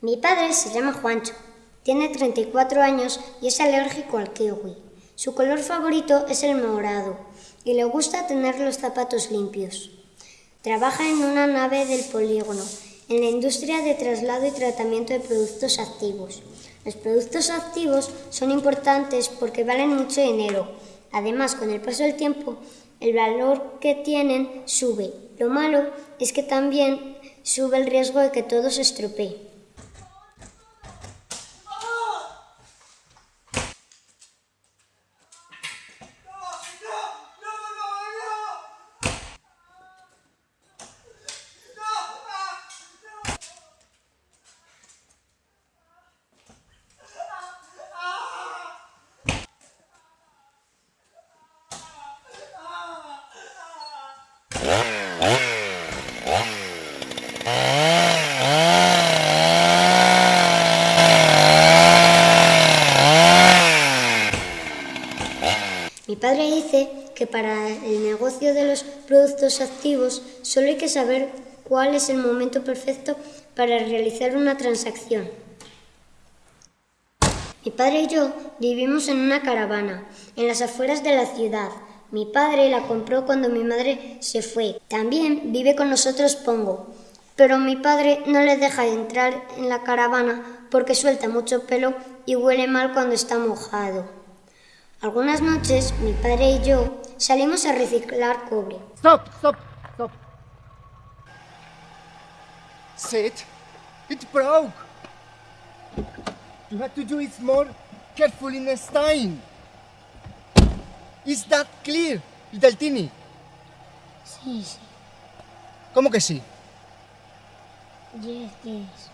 Mi padre se llama Juancho, tiene 34 años y es alérgico al kiwi. Su color favorito es el morado y le gusta tener los zapatos limpios. Trabaja en una nave del polígono, en la industria de traslado y tratamiento de productos activos. Los productos activos son importantes porque valen mucho dinero. Además, con el paso del tiempo, el valor que tienen sube. Lo malo es que también sube el riesgo de que todo se estropee. Mi padre dice que para el negocio de los productos activos solo hay que saber cuál es el momento perfecto para realizar una transacción. Mi padre y yo vivimos en una caravana, en las afueras de la ciudad. Mi padre la compró cuando mi madre se fue. También vive con nosotros Pongo, pero mi padre no le deja entrar en la caravana porque suelta mucho pelo y huele mal cuando está mojado. Algunas noches mi padre y yo salimos a reciclar cobre. Stop, stop, stop. Sit. It broke. You have to do it more carefully next time. Is that clear, little Tini? Sí, sí. ¿Cómo que sí? Yes, yes.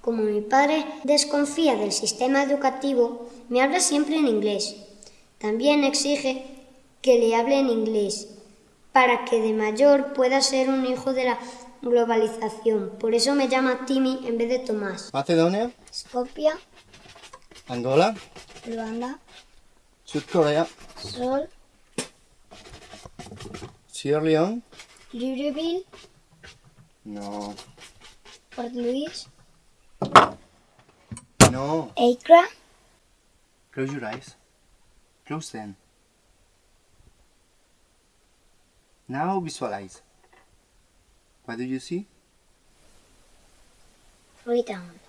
Como mi padre desconfía del sistema educativo, me habla siempre en inglés. También exige que le hable en inglés para que de mayor pueda ser un hijo de la globalización. Por eso me llama Timmy en vez de Tomás. Macedonia, Skopia, Angola, Luanda, Sudcorea, Sol, Sierra Leone. Libreville, No, Port Louis, no. Accra, Close your eyes. Close them. Now visualize. What do you see? Freetown.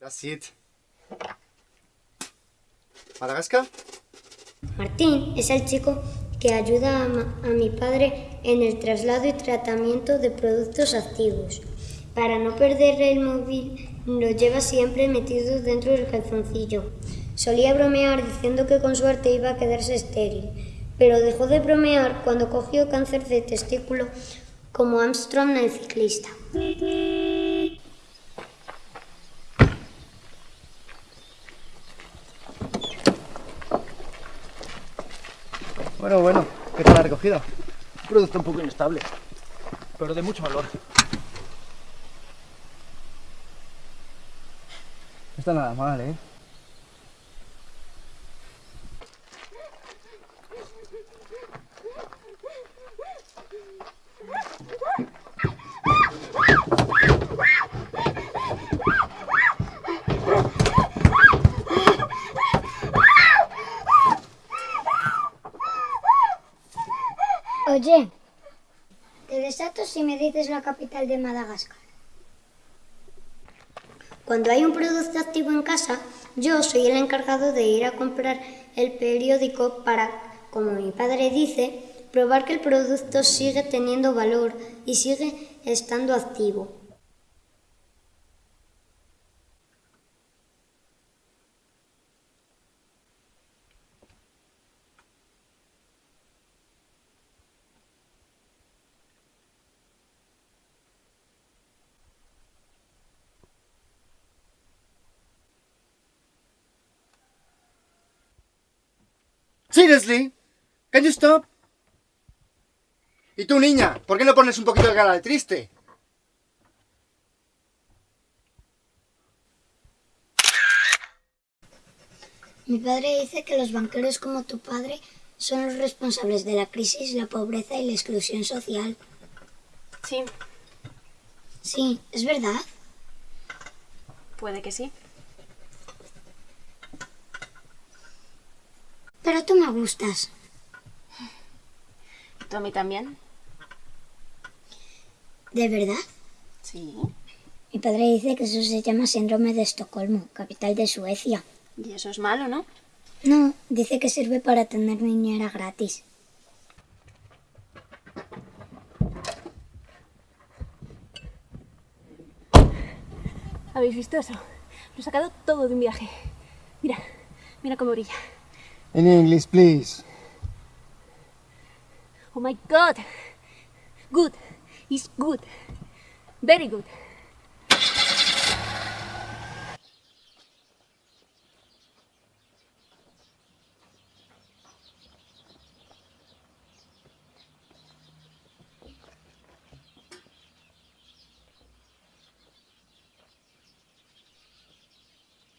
That's it. Madagascar? Martín es el chico que ayuda a, mi padre en el traslado y tratamiento de productos activos. Para no perder el móvil, lo lleva siempre metido dentro del calzoncillo. Solía bromear diciendo que con suerte iba a quedarse estéril, pero dejó de bromear cuando cogió cáncer de testículo como Armstrong el ciclista. Bueno, bueno, ¿qué tal la recogida? Un producto un poco inestable, pero de mucho valor. Está nada mal, ¿eh? Oye, te desato si me la capital de Madagascar. Cuando hay un producto activo en casa, yo soy el encargado de ir a comprar el periódico para, como mi padre dice, probar que el producto sigue teniendo valor y sigue estando activo. Seriously? Can you stop? ¿Y tú, niña? ¿Por qué no pones un poquito de cara de triste? Mi padre dice que los banqueros como tu padre son los responsables de la crisis, la pobreza y la exclusión social. Sí, Sí, es verdad. puede que sí. Pero tú me gustas. ¿Tú a mí también? ¿De verdad? Sí. Mi padre dice que eso se llama síndrome de Estocolmo, capital de Suecia. Y eso es malo, ¿no? No, dice que sirve para tener niñera gratis. ¿Habéis visto eso? Lo he sacado todo de un viaje. Mira, mira cómo brilla. In English, please. Oh my god. Good. It's good. Very good.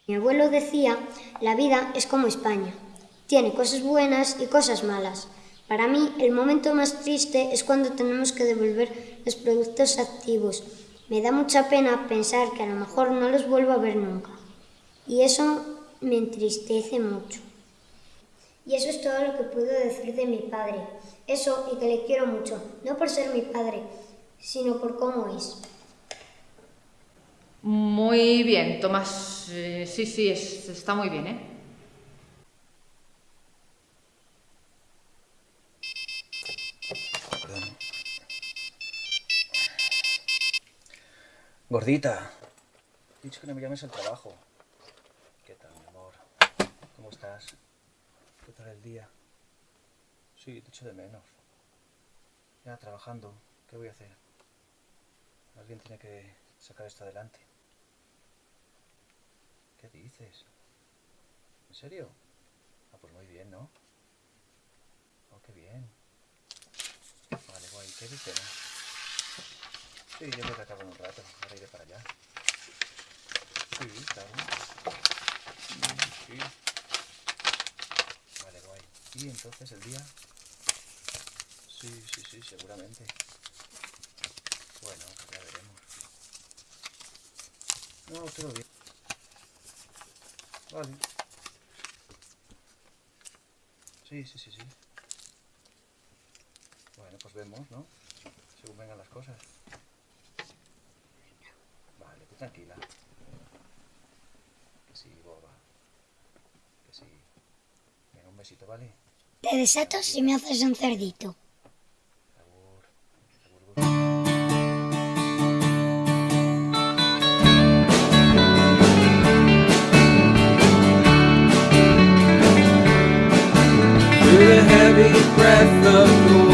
Mi abuelo decía, la vida es como España. Tiene cosas buenas y cosas malas. Para mí, el momento más triste es cuando tenemos que devolver los productos activos. Me da mucha pena pensar que a lo mejor no los vuelvo a ver nunca. Y eso me entristece mucho. Y eso es todo lo que puedo decir de mi padre. Eso y que le quiero mucho, no por ser mi padre, sino por cómo es. Muy bien, Tomás. Eh, sí, sí, es- está muy bien, ¿eh? Gordita. He dicho que no me llames al trabajo. ¿Qué tal, mi amor? ¿Cómo estás? ¿Qué tal el día? Sí, te echo de menos. Ya trabajando. ¿Qué voy a hacer? Alguien tiene que sacar esto adelante. ¿Qué dices? ¿En serio? Ah, pues muy bien, ¿no? Oh, qué bien. Vale, guay. ¿Qué dices? Sí, yo creo que acabo un rato. Ahora iré para allá. Sí, claro. Mm, Sí. Vale, guay. ¿Y entonces el día? Sí, sí, sí, seguramente. Bueno, ya veremos. No, todo bien. Vale. Sí, sí, sí, sí. Bueno, pues vemos, ¿no? Según vengan las cosas. Tú tranquila. Que sí, boba. Que sí. Venga, un besito, ¿vale? Te desato si me haces un cerdito. The heavy breath of the